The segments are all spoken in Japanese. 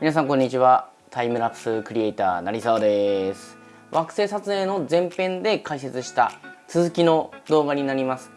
皆さんこんにちは。タイムラプスクリエイター成沢です。惑星撮影の前編で解説した続きの動画になります。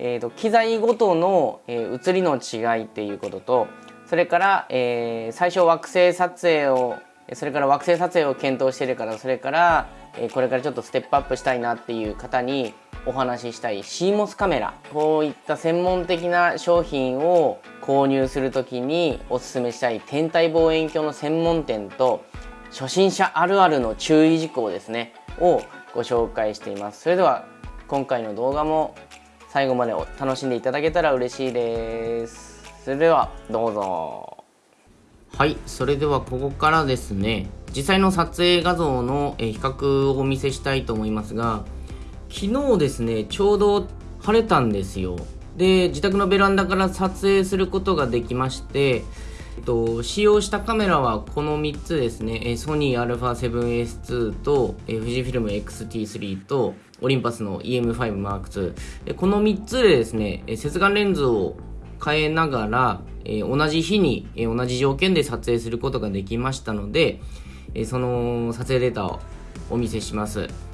えーと、機材ごとの、えー、写りの違いっていうこととそれから、えー、最初惑星撮影をそれから惑星撮影を検討してるからそれから、えー、これからちょっとステップアップしたいなっていう方にお話ししたい。CMOS カメラ。こういった専門的な商品を購入する時におすすめしたい天体望遠鏡の専門店と初心者あるあるの注意事項ですね。をご紹介しています。それでは今回の動画も最後まで楽しんでいただけたら嬉しいです。それではどうぞ。はい。それではここからですね。実際の撮影画像の比較をお見せしたいと思いますが昨日ですねちょうど晴れたんですよ。で自宅のベランダから撮影することができましてえっと、使用したカメラはこの3つですね、ソニー α7S2 と、え富士フィルム XT3 とオリンパスの EM5M2 この3つでですね、接眼レンズを変えながら、え同じ日に、え同じ条件で撮影することができましたので、えその撮影データをお見せします。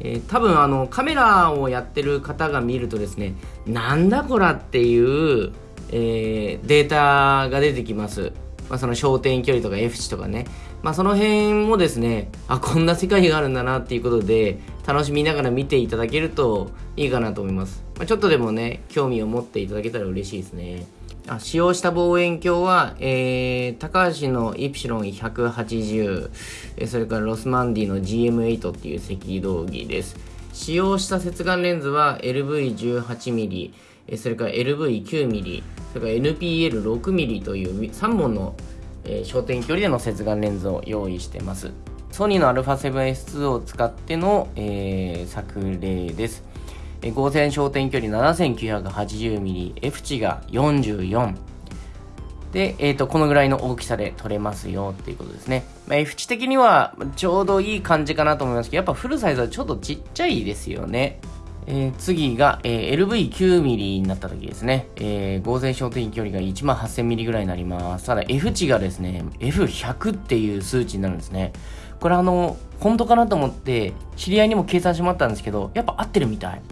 えー、多分あのカメラをやってる方が見るとですねなんだこらっていう、えー、データが出てきます、まあ、その焦点距離とか F 値とかね、まあ、その辺もですねあこんな世界があるんだなっていうことで楽しみながら見ていただけるといいかなと思います、まあ、ちょっとでもね興味を持っていただけたら嬉しいですね。あ使用した望遠鏡は、えー、高橋のイプシロン180、えそれからロスマンディの GM8 っていう赤道儀です。使用した接眼レンズは LV18mm、それから LV9mm、それから NPL6mm という3本の、焦点距離での接眼レンズを用意してます。ソニーの α7S2 を使っての、えー、作例です。合成焦点距離 7980mm、F 値が44。で、えっ、ー、と、このぐらいの大きさで撮れますよっていうことですね。まあ、F 値的にはちょうどいい感じかなと思いますけど、やっぱフルサイズはちょっとちっちゃいですよね。えー、次が、えー、LV9mm になった時ですね。えー、合成焦点距離が 18000mm ぐらいになります。ただ F 値がですね、F100 っていう数値になるんですね。これあの、本当かなと思って、知り合いにも計算してもらったんですけど、やっぱ合ってるみたい。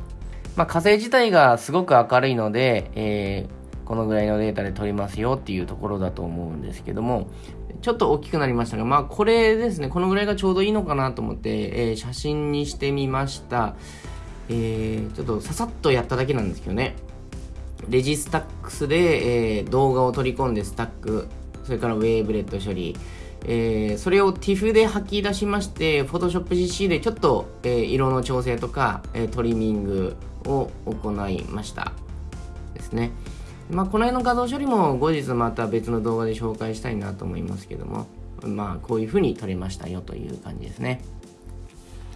まあ、火星自体がすごく明るいので、えー、このぐらいのデータで撮りますよっていうところだと思うんですけども、ちょっと大きくなりましたが、まあこれですね、このぐらいがちょうどいいのかなと思って、えー、写真にしてみました。えー、ちょっとささっとやっただけなんですけどね。レジスタックスで、えー、動画を取り込んでスタック、それからウェーブレット処理、えー、それを TIFF で吐き出しまして、Photoshop CC でちょっと、えー、色の調整とか、え、トリミングを行いましたですね。まあ、この辺の画像処理も後日また別の動画で紹介したいなと思いますけども、まあ、こういう風に撮れましたよという感じですね。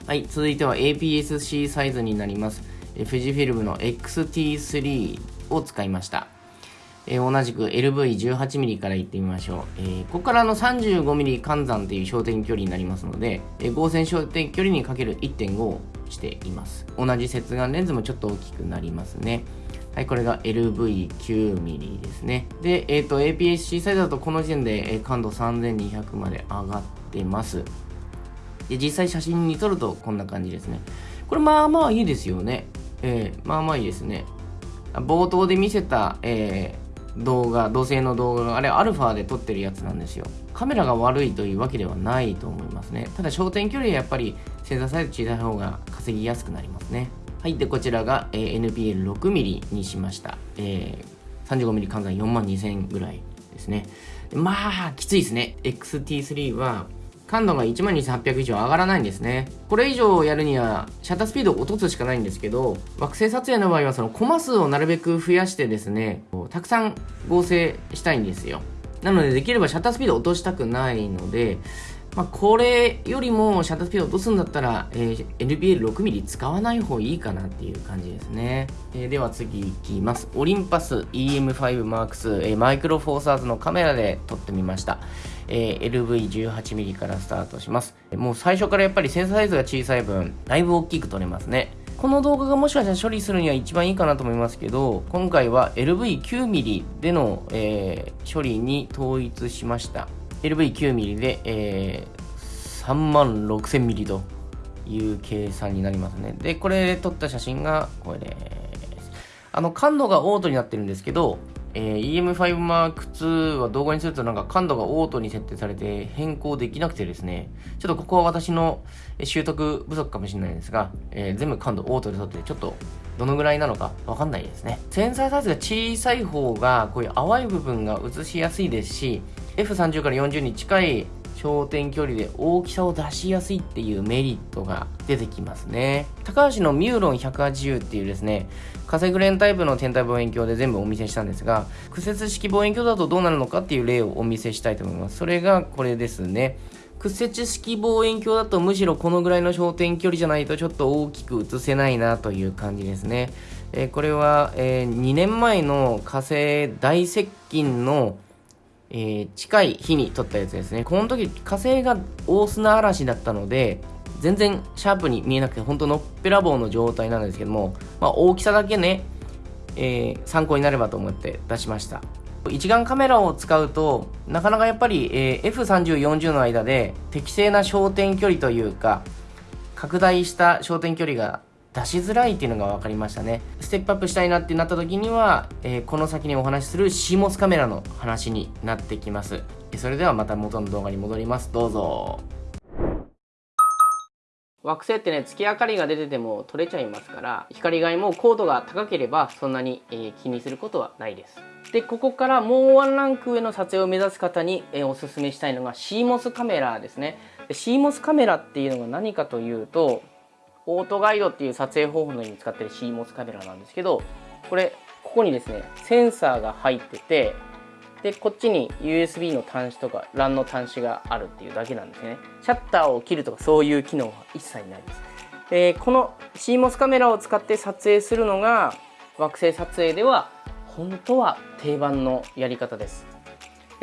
はい、続いては APS-C サイズになります。富士フィルムの XT3 を使いました。えー、同じく LV18mm からいってみましょう。えー、ここからの 35mm 換算という焦点距離になりますので、えー、合成焦点距離にかける1.5をしています。同じ接眼レンズもちょっと大きくなりますね。はい、これが LV9mm ですね。で、えっ、ー、と、APS-C サイズだとこの時点で、え、感度3200まで上がってます。で、実際写真に撮るとこんな感じですね。これまあまあいいですよね。えー、まあまあいいですね。冒頭で見せた、え動画、土星の動画が、あれアルファで撮ってるやつなんですよ。カメラが悪いというわけではないと思いますね。ただ焦点距離はやっぱりセンサーサイズ小さい方が稼ぎやすくなりますね。はい。で、こちらが、えー、NPL6mm にしました。えー、35mm 換算4万2000ぐらいですね。まあ、きついですね。XT3 は、感度が12800以上上がらないんですね。これ以上やるには、シャッタースピードを落とすしかないんですけど、惑星撮影の場合はそのコマ数をなるべく増やしてですね、たくさん合成したいんですよ。なので、できればシャッタースピードを落としたくないので、まあ、これよりもシャッタースピードを落とすんだったら、えー、NBL6mm 使わない方がいいかなっていう感じですね。えー、では次いきます。オリンパス EM5M2、えー、マイクロフォーサーズのカメラで撮ってみました。えー、LV18mm からスタートします。もう最初からやっぱりセンサーサイズが小さい分、だいぶ大きく撮れますね。この動画がもしかしたら処理するには一番いいかなと思いますけど、今回は LV9mm での、えー、処理に統一しました。LV9mm で、えー、3万 6000mm という計算になりますね。で、これで撮った写真がこれです。あの、感度がオートになってるんですけど、えー、EM5M2 は動画にするとなんか感度がオートに設定されて変更できなくてですね、ちょっとここは私の習得不足かもしれないですが、えー、全部感度オートで撮ってちょっとどのぐらいなのかわかんないですね。センサーサイズが小さい方がこういう淡い部分が映しやすいですし、F30 から40に近い焦点距離で大きさを出しやすいっていうメリットが出てきますね。高橋のミューロン180っていうですね、カセグレンタイプの天体望遠鏡で全部お見せしたんですが、屈折式望遠鏡だとどうなるのかっていう例をお見せしたいと思います。それがこれですね。屈折式望遠鏡だとむしろこのぐらいの焦点距離じゃないとちょっと大きく映せないなという感じですね。えー、これは、えー、2年前の火星大接近のえー、近い日に撮ったやつですね。この時火星が大砂嵐だったので、全然シャープに見えなくて、本当のっぺらぼうの状態なんですけども、まあ、大きさだけね、えー、参考になればと思って出しました。一眼カメラを使うと、なかなかやっぱり、えー、F30、40の間で適正な焦点距離というか、拡大した焦点距離が出しづらいっていうのが分かりましたね。ステップアップしたいなってなった時には、えー、この先にお話しする CMOS カメラの話になってきます。それではまた元の動画に戻ります。どうぞ。惑星ってね月明かりが出てても撮れちゃいますから光害も高度が高ければそんなに、えー、気にすることはないです。でここからもうワンランク上の撮影を目指す方に、えー、おすすめしたいのが CMOS カメラですね。で CMOS カメラっていうのが何かというとオートガイドっていう撮影方法のように使ってる CMOS カメラなんですけどこれここにですねセンサーが入っててでこっちに USB の端子とか LAN の端子があるっていうだけなんですね。シャッターを切るとかそういう機能は一切ないです。でこの CMOS カメラを使って撮影するのが惑星撮影では本当は定番のやり方です。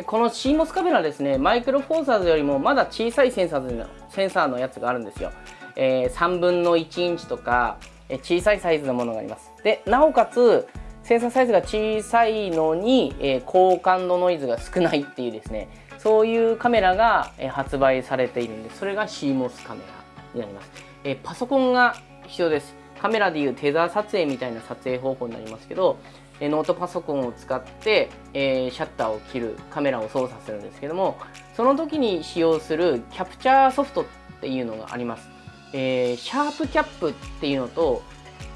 この CMOS カメラですねマイクロフォーサーズよりもまだ小さいセンサーのセンサーのやつがあるんですよ。えー、3分の1インチとか、えー、小さいサイズのものがあります。でなおかつセンサーサイズが小さいのに、えー、高感度ノイズが少ないっていうですね。そういうカメラが、え、発売されているんでそれが CMOS カメラになります、え、パソコンが必要です。カメラでいうテザー撮影みたいな撮影方法になりますけどえノートパソコンを使って、えー、シャッターを切るカメラを操作するんですけどもその時に使用するキャプチャーソフトっていうのがあります。えー、 SharpCap っていうのと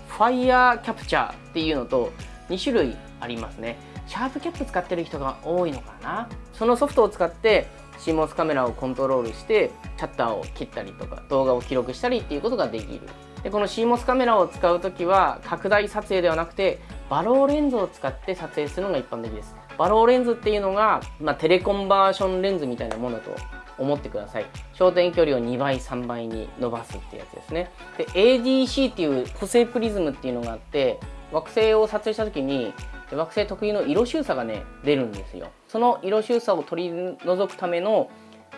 ファイヤーキャプチャーっていうのと2種類ありますね。 SharpCap 使ってる人が多いのかな？そのソフトを使って CMOS カメラをコントロールしてシャッターを切ったりとか動画を記録したりっていうことができる。でこの CMOS カメラを使う時は拡大撮影ではなくてバローレンズを使って撮影するのが一般的です。バローレンズっていうのが、まあ、テレコンバージョンレンズみたいなものと思ってください。焦点距離を2倍3倍に伸ばすってやつですね。で ADC っていう補正プリズムっていうのがあって惑星を撮影した時に惑星特有の色収差がね出るんですよ。その色収差を取り除くための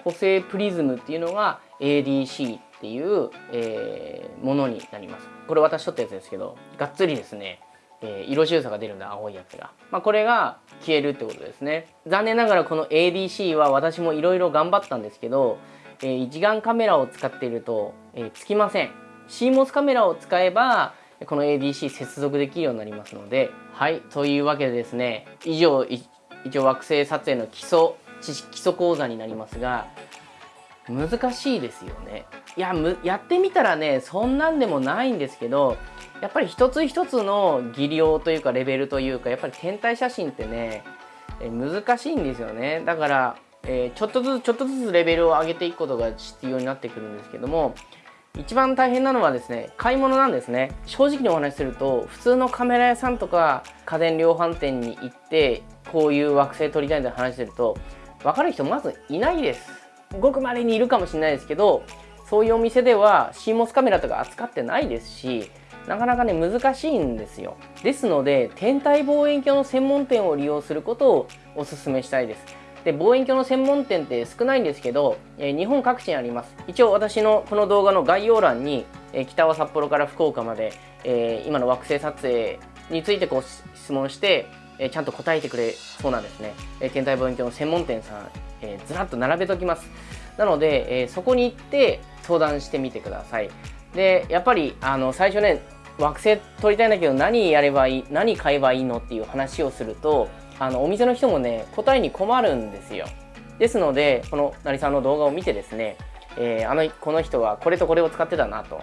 補正プリズムっていうのが ADC っていう、えー、ものになります。これ私撮ったやつですけどがっつりですねえー、色収差が出るんだ青いやつが、まあ、これが消えるってことですね。残念ながらこの ADC は私もいろいろ頑張ったんですけど、えー、一眼カメラを使っていると、えー、つきません。CMOS カメラを使えばこの ADC 接続できるようになりますので。はいというわけでですね以上一応惑星撮影の基礎知識基礎講座になりますが難しいですよね。いややってみたらねそんなんでもないんですけどやっぱり一つ一つの技量というかレベルというかやっぱり天体写真ってね難しいんですよね。だから、えー、ちょっとずつちょっとずつレベルを上げていくことが必要になってくるんですけども一番大変なのはですね買い物なんですね。正直にお話しすると普通のカメラ屋さんとか家電量販店に行ってこういう惑星撮りたいんで話してると分かる人まずいないです。ごく稀にいるかもしれないですけどそういうお店では CMOS カメラとか扱ってないですしなかなかね難しいんですよ。ですので天体望遠鏡の専門店を利用することをお勧めしたいです。で望遠鏡の専門店って少ないんですけど、え、日本各地にあります。一応私のこの動画の概要欄に、え、北は札幌から福岡まで、えー、今の惑星撮影についてこう質問してえちゃんと答えてくれそうなんですね、え天体望遠鏡の専門店さん、えずらっと並べときます。なので、えそこに行って相談してみてください。でやっぱりあの最初ね惑星撮りたいんだけど何やればいい何買えばいいのっていう話をするとあのお店の人もね答えに困るんですよ。ですのでこの成さんの動画を見てですね、えー、あのこの人はこれとこれを使ってたなと。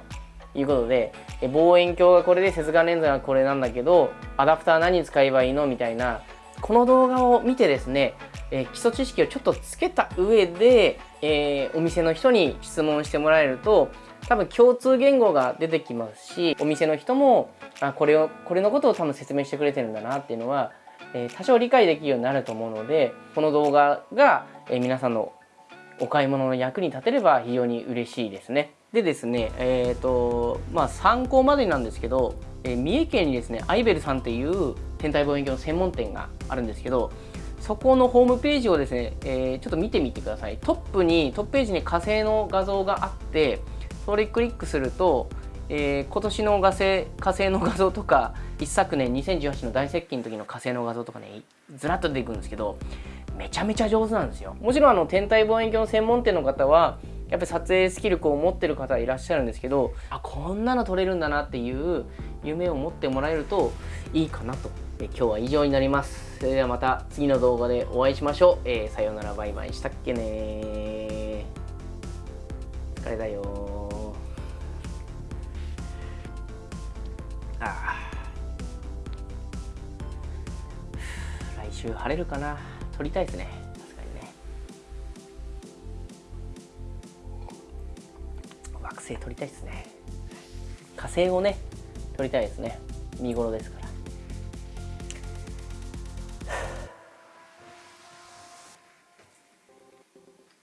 いうことで、望遠鏡がこれで接眼レンズがこれなんだけどアダプター何使えばいいのみたいなこの動画を見てですね、え、基礎知識をちょっとつけた上で、えー、お店の人に質問してもらえると多分共通言語が出てきますしお店の人もあこれをこれのことを多分説明してくれてるんだなっていうのは、えー、多少理解できるようになると思うのでこの動画が、え、皆さんのお買い物の役に立てれば非常に嬉しいですね。でですね、えーとまあ、参考までなんですけど、えー、三重県にですねアイベルさんっていう天体望遠鏡の専門店があるんですけどそこのホームページをですね、えー、ちょっと見てみてください。トップにトップページに火星の画像があってそれクリックすると、えー、今年の火星火星の画像とか一昨年2018の大接近の時の火星の画像とかねずらっと出てくるんですけどめちゃめちゃ上手なんですよ。もちろんあの天体望遠鏡の専門店の方はやっぱり撮影スキルを持ってる方いらっしゃるんですけどあこんなの撮れるんだなっていう夢を持ってもらえるといいかなと。え今日は以上になります。それではまた次の動画でお会いしましょう、えー、さようなら。バイバイ。したっけね疲れだよああ来週晴れるかな。撮りたいですね星撮りたいですね。火星をね撮りたいですね。見頃ですから。